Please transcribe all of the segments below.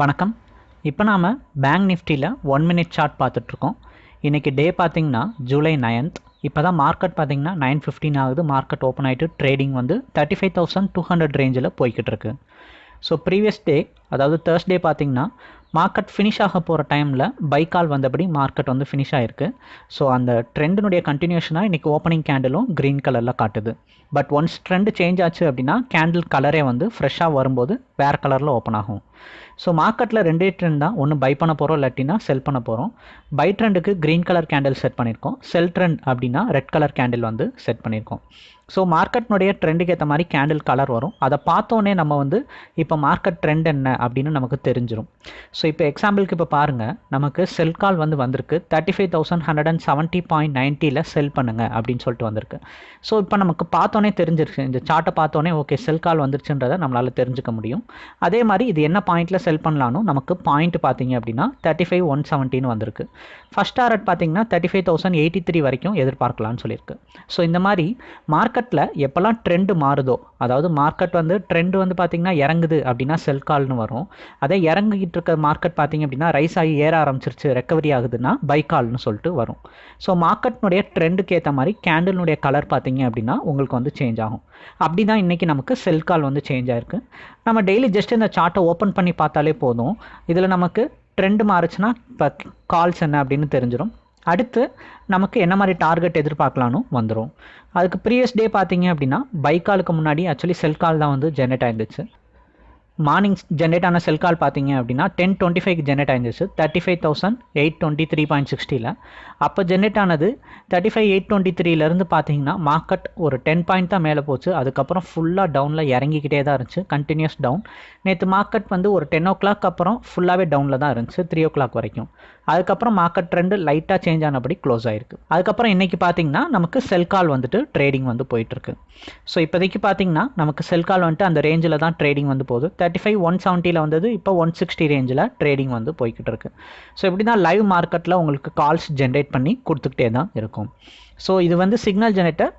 வணக்கம். இப்போ நாம் பேங்க் நிஃப்டியில் ஒன் மினிட் சார்ட் பார்த்துட்ருக்கோம். இன்றைக்கி டே பார்த்திங்கன்னா ஜூலை நைன்த் இப்போ தான் மார்க்கெட் பார்த்தீங்கன்னா நைன் ஃபிஃப்டின் ஆகுது. மார்க்கெட் ஓப்பன் ஆகிட்டு ட்ரேடிங் வந்து thirty five thousand two hundred ரேஞ்சில் போய்கிட்டு இருக்கு ஸோ ப்ரீவியஸ் டே அதாவது தேர்ஸ்டே பார்த்திங்கன்னா மார்க்கெட் ஃபினிஷ் ஆக போகிற டைமில் பைக்கால் வந்தபடி மார்க்கெட் வந்து ஃபினிஷ் ஆகிருக்கு ஸோ அந்த ட்ரெண்டினுடைய கண்டினியூஷனாக இன்றைக்கி ஓப்பனிங் கேண்டிலும் க்ரீன் கலரில் காட்டுது. பட் ஒன்ஸ் ட்ரெண்ட் சேஞ்ச் ஆச்சு அப்படின்னா கேண்டில் கலரே வந்து ஃப்ரெஷ்ஷாக வரும்போது வேறு கலரில் ஓப்பன் ஆகும். ஸோ மார்க்கெட்டில் ரெண்டே ட்ரெண்ட் தான். ஒன்று பை பண்ண போகிறோம் இல்லாட்டினா செல் பண்ண போகிறோம் பை ட்ரெண்டுக்கு க்ரீன் கலர் கேண்டில் செட் பண்ணியிருக்கோம் செல் ட்ரெண்ட் அப்படின்னா ரெட் கலர் கேண்டில் வந்து செட் பண்ணியிருக்கோம் ஸோ மார்க்கெட்னுடைய ட்ரெண்டுக்கு ஏற்ற மாதிரி கேண்டில் கலர் வரும். அதை பார்த்தோன்னே நம்ம வந்து இப்போ மார்க்கெட் ட்ரெண்ட் என்ன அப்படின்னு நமக்கு தெரிஞ்சிடும் ஸோ இப்போ எக்ஸாம்பிளுக்கு இப்போ பாருங்கள் நமக்கு செல் கால் வந்து வந்திருக்கு. Thirty five thousand hundred and seventy point நைன்ட்டியில் sell பண்ணுங்க அப்படின்னு சொல்லிட்டு வந்திருக்கு. ஸோ இப்போ நமக்கு பார்த்தோன்னே தெரிஞ்சிருச்சு இந்த சார்ட்டை பார்த்தோன்னே ஓகே செல் கால் வந்துருச்சுன்றதை நம்மளால் தெரிஞ்சுக்க முடியும். அதே மாதிரி இது என்ன பாயிண்ட்டில் செல் பண்ணலான்னு நமக்கு பாயிண்ட் பார்த்தீங்க அப்படின்னா தேர்ட்டி ஃபைவ் ஒன் செவன்ட்டின்னு வந்திருக்கு. ஃபஸ்ட் டாரட் பார்த்தீங்கன்னா thirty five thousand eighty three வரைக்கும் எதிர்பார்க்கலாம்னு சொல்லியிருக்கு. ஸோ இந்த மாதிரி மார்க்கெட்டில் எப்போல்லாம் ட்ரெண்டு மாறுதோ அதாவது மார்க்கெட் வந்து ட்ரெண்டு வந்து பார்த்திங்கன்னா இறங்குது அப்படின்னா செல் கால்னு வரும். அதே இறங்கிட்டு இருக்க மார்க்கெட் பார்த்திங்க அப்படின்னா ரைஸ் ஆகி ஏற ஆரம்பிச்சிருச்சு ரெக்கவரி ஆகுதுன்னா பை கால்னு சொல்லிட்டு வரும். ஸோ மார்க்கெட்னுடைய ட்ரெண்டுக்கு ஏற்ற மாதிரி கேண்டிலுடைய கலர் பார்த்தீங்க அப்படின்னா உங்களுக்கு வந்து சேஞ்ச் ஆகும். அப்படி தான் இன்றைக்கி நமக்கு செல் கால் வந்து சேஞ்ச் ஆயிருக்கு. நம்ம டெய்லி ஜஸ்ட் இந்த சார்ட்டை ஓப்பன் பண்ணி பார்த்தாலே போதும். இதில் நமக்கு ட்ரெண்டு மாறுச்சுன்னா இப்போ கால்ஸ் என்ன அப்படின்னு தெரிஞ்சிடும் அடுத்து நமக்கு என்ன மாதிரி டார்கெட் எதிர்பார்க்கலான்னு வந்துடும் அதுக்கு ப்ரீவியஸ் டே பார்த்தீங்க அப்படின்னா பைக்காலுக்கு முன்னாடி ஆக்சுவலி செல் கால் தான் வந்து ஜென்ரேட் ஆயிருந்துச்சு. மார்னிங் ஜென்ரேட் ஆன செல் கால் பார்த்தீங்க அப்படின்னா ten twenty five generate ஆயிருந்துச்சு. Thirty five thousand eight twenty three point சிக்ஸ்டியில் அப்போ ஜென்ரேட் ஆனது தேர்ட்டி ஃபைவ் எயிட் டுவெண்ட்டி த்ரீலேருந்து பார்த்தீங்கன்னா மார்க்கெட் ஒரு டென் பாயிண்ட் தான் மேலே போச்சு. அதுக்கப்புறம் ஃபுல்லாக டவுனில் இறங்கிக்கிட்டே தான் இருந்துச்சு. கண்டினியூஸ் டவுன் நேற்று மார்க்கெட் வந்து ஒரு டென் ஓ கிளாக் அப்புறம் ஃபுல்லாகவே டவுனில் தான் இருந்துச்சு த்ரீ ஓ கிளாக் வரைக்கும். அதுக்கப்புறம் மார்க்கெட் ட்ரெண்டு லைட்டாக சேஞ்ச் ஆனபடி க்ளோஸ் ஆயிருக்கு. அதுக்கப்புறம் இன்றைக்கி பார்த்தீங்கன்னா நமக்கு செல் கால் வந்துட்டு ட்ரேடிங் வந்து போயிட்டுருக்கு ஸோ இப்போதைக்கு பார்த்தீங்கன்னா நமக்கு செல் கால் வந்துட்டு அந்த ரேஞ்சில் தான் ட்ரேடிங் வந்து போகுது. தேர்ட்டி ஃபைவ் ஒன் செவன்ட்டியில் வந்தது இப்போ ஒன் சிக்ஸ்டி ரேஞ்சில் ட்ரேடிங் வந்து போய்கிட்டு இருக்கு. ஸோ இப்படி தான் லைவ் மார்க்கெட்டில் உங்களுக்கு கால்ஸ் ஜென்ரேட் பண்ணி கொடுத்துக்கிட்டே தான் இருக்கும். ஸோ இது வந்து சிக்னல் ஜெனரேட்டர்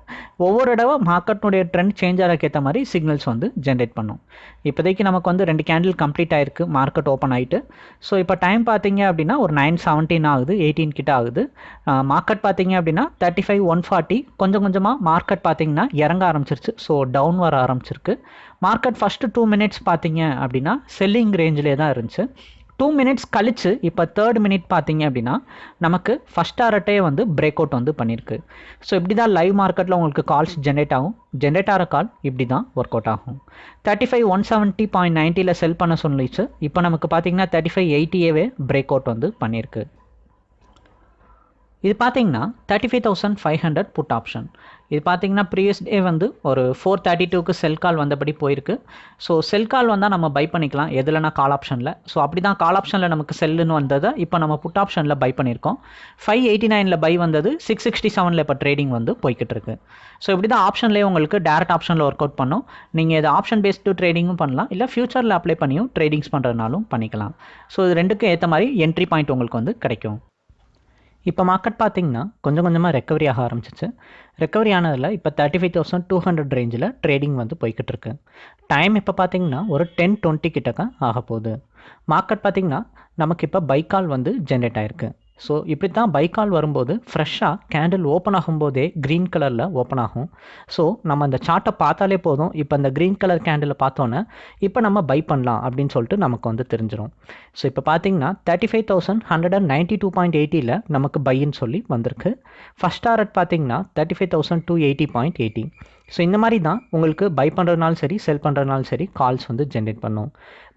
ஒவ்வொரு தடவை மார்க்கெட்னுடைய ட்ரெண்ட் சேஞ்ச் ஆகிறதுக்கு ஏற்ற மாதிரி சிக்னல்ஸ் வந்து ஜென்ரேட் பண்ணும். இப்போதைக்கு நமக்கு வந்து ரெண்டு கேண்டில் கம்ப்ளீட் ஆயிருக்கு மார்க்கெட் ஓப்பன் ஆகிட்டு ஸோ இப்போ டைம் பார்த்தீங்க அப்படின்னா ஒரு நைன் செவன்டீன் ஆகுது எயிட்டீன் கிட்ட ஆகுது. மார்க்கெட் பார்த்தீங்க அப்படின்னா தேர்ட்டி ஃபைவ் ஒன் ஃபார்ட்டி கொஞ்சம் கொஞ்சமாக மார்க்கெட் பார்த்தீங்கன்னா இறங்க ஆரம்பிச்சிருச்சு. ஸோ டவுன் வர ஆரம்பிச்சிருக்கு. மார்க்கெட் ஃபஸ்ட்டு டூ மினிட்ஸ் பார்த்தீங்க அப்படின்னா செல்லிங் ரேஞ்சிலே தான் இருந்துச்சு. டூ மினிட்ஸ் கழித்து இப்போ தேர்ட் மினிட் பார்த்தீங்க அப்படின்னா நமக்கு ஃபஸ்ட் டாரட்டே வந்து பிரேக் அவுட் வந்து பண்ணியிருக்கு ஸோ இப்படி தான் லைவ் மார்க்கெட்டில் உங்களுக்கு கால்ஸ் ஜென்ரேட் ஆகும். ஜென்ரேட் ஆகிற கால் இப்படி தான் ஒர்க் அவுட் ஆகும் thirty five one seventy point நைன்ட்டியில் sell பண்ண சொல்லிச்சு. இப்போ நமக்கு பார்த்தீங்கன்னா தேர்ட்டி ஃபைவ் எயிட்டியவே பிரேக் அவுட் வந்து பண்ணியிருக்கு இது பார்த்தீங்கன்னா thirty five thousand five hundred put option இது பார்த்தீங்கன்னா ப்ரீவியஸ் டே வந்து ஒரு ஃபோர் தேர்ட்டி டூக்கு செல் கால் வந்தபடி போயிருக்கு. ஸோ செல் கால் வந்தால் நம்ம பை பண்ணிக்கலாம். எதுலனா கால் ஆப்ஷனில் ஸோ அப்படி தான் கால் ஆப்ஷனில் நமக்கு செல்லுன்னு வந்ததை இப்போ நம்ம புட் ஆப்ஷனில் பை பண்ணியிருக்கோம். ஃபைவ் எயிட்டி நைனில் பை வந்தது சிக்ஸ் சிக்ஸ்டி செவனில் இப்போ ட்ரேடிங் வந்து போய்கிட்டு இருக்கு ஸோ இப்படி தான் ஆப்ஷன்லேயே உங்களுக்கு டேரக்ட் ஆப்ஷனில் ஒர்க் அவுட் பண்ணும். நீங்கள் இது ஆப்ஷன் பேஸ்டு ட்ரேடிங்கும் பண்ணலாம். இல்லை ஃபியூச்சரில் அப்ளை பண்ணியும் ட்ரேடிங்ஸ் பண்ணுறதுனாலும் பண்ணிக்கலாம். ஸோ இது ரெண்டுக்கும் ஏற்ற மாதிரி என்ட்ரி பாயிண்ட் உங்களுக்கு வந்து கிடைக்கும். இப்போ மார்க்கெட் பார்த்தீங்கன்னா கொஞ்சம் கொஞ்சமாக ரெக்கவரி ஆக ஆரம்பிச்சிச்சு. ரெக்கவரி ஆனதில் இப்போ thirty five thousand two hundred ரேஞ்சில் ட்ரேடிங் வந்து போய்கிட்டு இருக்கு டைம் இப்போ பார்த்தீங்கன்னா ஒரு டென் டுவெண்ட்டி கிட்டக்க ஆக போகுது மார்க்கெட் பார்த்தீங்கன்னா நமக்கு இப்போ பைக்கால் வந்து ஜென்ரேட் ஆயிருக்கு. ஸோ இப்படி தான் பைக்கால் வரும்போது ஃப்ரெஷ்ஷாக கேண்டில் ஓப்பன் ஆகும்போதே க்ரீன் கலரில் ஓப்பன் ஆகும். ஸோ நம்ம அந்த சார்ட்டை பார்த்தாலே போதும். இப்போ அந்த க்ரீன் கலர் கேண்டிலை பார்த்தோன்னே இப்போ நம்ம பை பண்ணலாம் அப்படின்னு சொல்லிட்டு நமக்கு வந்து தெரிஞ்சிடும் ஸோ இப்போ பார்த்தீங்கன்னா thirty five thousand hundred and ninety two point எயிட்டியில் நமக்கு பைன்னு சொல்லி வந்திருக்கு. ஃபஸ்ட் டாரட் பார்த்தீங்கன்னா thirty five thousand two eighty point eighty so இந்த மாதிரி தான் உங்களுக்கு பை பண்ணுறதுனாலும் சரி செல் பண்ணுறதுனாலும் சரி கால்ஸ் வந்து ஜென்ரேட் பண்ணும்.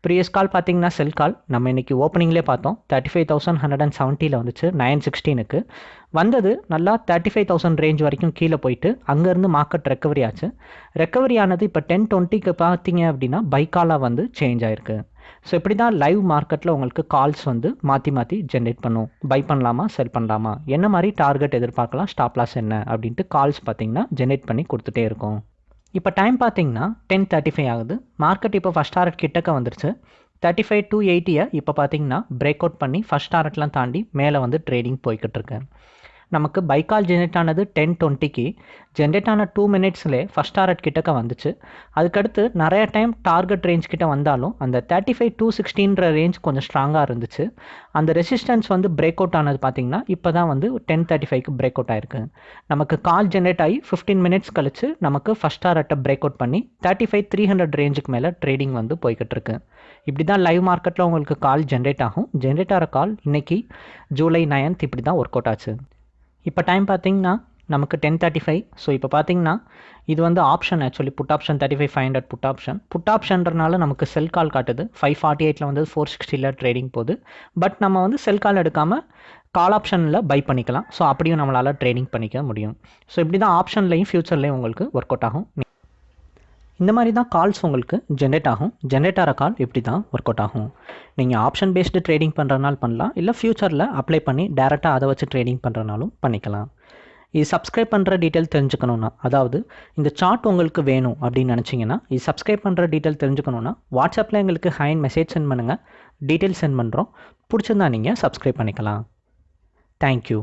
ப்ரீவியஸ் கால் பார்த்தீங்கன்னா செல் கால் நம்ம இன்றைக்கி ஓப்பனிங்லேயே பார்த்தோம். Thirty five thousand hundred and செவன்ட்டியில் வந்துச்சு. நைன் சிக்ஸ்டீனுக்கு வந்தது நல்லா தேர்ட்டி ஃபைவ் தௌசண்ட் ரேஞ்ச் வரைக்கும் கீழே போயிட்டு அங்கேருந்து மார்க்கெட் ரெக்கவரி ஆச்சு. ரெக்கவரி ஆனது இப்போ டென் டுவெண்ட்டிக்கு பார்த்தீங்க அப்படின்னா பைக்காலாக வந்து சேஞ்ச் ஆயிருக்கு. ஸோ இப்படி தான் லைவ் மார்க்கெட்டில் உங்களுக்கு கால்ஸ் வந்து மாற்றி மாற்றி ஜென்ரேட் பண்ணும். பை பண்ணலாமா செல் பண்ணலாமா? என்ன மாதிரி டார்கெட் எதிர்பார்க்கலாம்? ஸ்டாப் லாஸ் என்ன? அப்படின்ட்டு கால்ஸ் பார்த்தீங்கன்னா ஜென்ரேட் பண்ணி கொடுத்துட்டே இருக்கும். இப்போ டைம் பார்த்தீங்கன்னா டென் தேர்ட்டி ஃபைவ் ஆகுது. மார்க்கெட் இப்போ ஃபஸ்ட் டார்கெட் கிட்டக்க வந்துருச்சு. தேர்ட்டி ஃபைவ் டூ எயிட்டியை இப்போ பார்த்தீங்கன்னா பிரேக் அவுட் பண்ணி ஃபஸ்ட் டார்கெட்லாம் தாண்டி மேலே வந்து ட்ரேடிங் போய்கிட்டு இருக்கேன் நமக்கு பைக்கால் ஜென்ரேட் ஆனது டென் டுவெண்ட்டிக்கு ஜென்ரேட் ஆன டூ மினிட்ஸ்லே ஃபஸ்ட் டாரட் கிட்டக்க வந்துச்சு. அதுக்கடுத்து நிறைய டைம் டார்கெட் ரேஞ்ச் கிட்ட வந்தாலும் அந்த தேர்ட்டி ஃபைவ் டூ சிக்ஸ்டீன்ற ரேஞ்ச் கொஞ்சம் ஸ்ட்ராங்காக இருந்துச்சு. அந்த ரெசிஸ்டன்ஸ் வந்து பிரேக் அவுட் ஆனது பார்த்தீங்கன்னா இப்போ தான் வந்து டென் தேர்ட்டி ஃபைவ்க்கு பிரேக் அவுட் ஆயிருக்கு. நமக்கு கால் ஜென்ரேட் ஆகி ஃபிஃப்டீன் மினிட்ஸ் கழிச்சு நமக்கு ஃபஸ்ட் டாரட்டை பிரேக் அவுட் பண்ணி தேர்ட்டி ஃபைவ் த்ரீ ஹண்ட்ரட் ரேஞ்சுக்கு மேலே ட்ரேடிங் வந்து போய்கிட்டு இருக்கு. இப்படி தான் லைவ் மார்க்கெட்டில் உங்களுக்கு கால் ஜென்ரேட் ஆகும். ஜென்ரேட் ஆகிற கால் இன்னைக்கு ஜூலை நைன்த் இப்படி தான் ஒர்க் அவுட் ஆச்சு. இப்போ டைம் பார்த்தீங்கன்னா நமக்கு டென் தேர்ட்டி ஃபைவ் ஸோ இப்போ பார்த்தீங்கன்னா இது வந்து option actually put option thirty five five hundred put option put ஆப்ஷன்றனால நமக்கு செல் கால் காட்டுது. ஃபைவ் ஃபார்ட்டி எயிட்டில் வந்து ஃபோர் சிக்ஸ்டியில் ட்ரேடிங் போகுது. பட் நம்ம வந்து செல் கால் எடுக்காமல் கால் ஆப்ஷனில் பை பண்ணிக்கலாம். ஸோ அப்படியும் நம்மளால் ட்ரேடிங் பண்ணிக்க முடியும். ஸோ இப்படி தான் ஆப்ஷன்லையும் ஃப்யூச்சர்லேயும் உங்களுக்கு ஒர்க் அவுட் ஆகும். இந்த மாதிரி தான் கால்ஸ் உங்களுக்கு ஜென்ரேட் ஆகும். ஜென்ரேட் ஆகிற கால் இப்படி தான் ஒர்க் அவுட் ஆகும்? நீங்கள் ஆப்ஷன் பேஸ்டு ட்ரேடிங் பண்ணுறதுனால பண்ணலாம். இல்லை ஃப்யூச்சரில் அப்ளை பண்ணி டேரெக்டாக அதை வச்சு ட்ரேடிங் பண்ணுறனாலும் பண்ணிக்கலாம். இது சப்ஸ்கிரைப் பண்ணுற டீட்டெயில் தெரிஞ்சுக்கணுன்னா அதாவது இந்த சார்ட் உங்களுக்கு வேணும் அப்படின்னு நினச்சிங்கன்னா இது சப்ஸ்கிரைப் பண்ணுற டீட்டெயில் தெரிஞ்சுக்கணுன்னா வாட்ஸ்அப்பில் எங்களுக்கு ஹைன் மெசேஜ் சென்ட் பண்ணுங்கள் டீட்டெயில் சென்ட் பண்ணுறோம் பிடிச்சிருந்தா நீங்கள் சப்ஸ்கிரைப் பண்ணிக்கலாம். தேங்க்யூ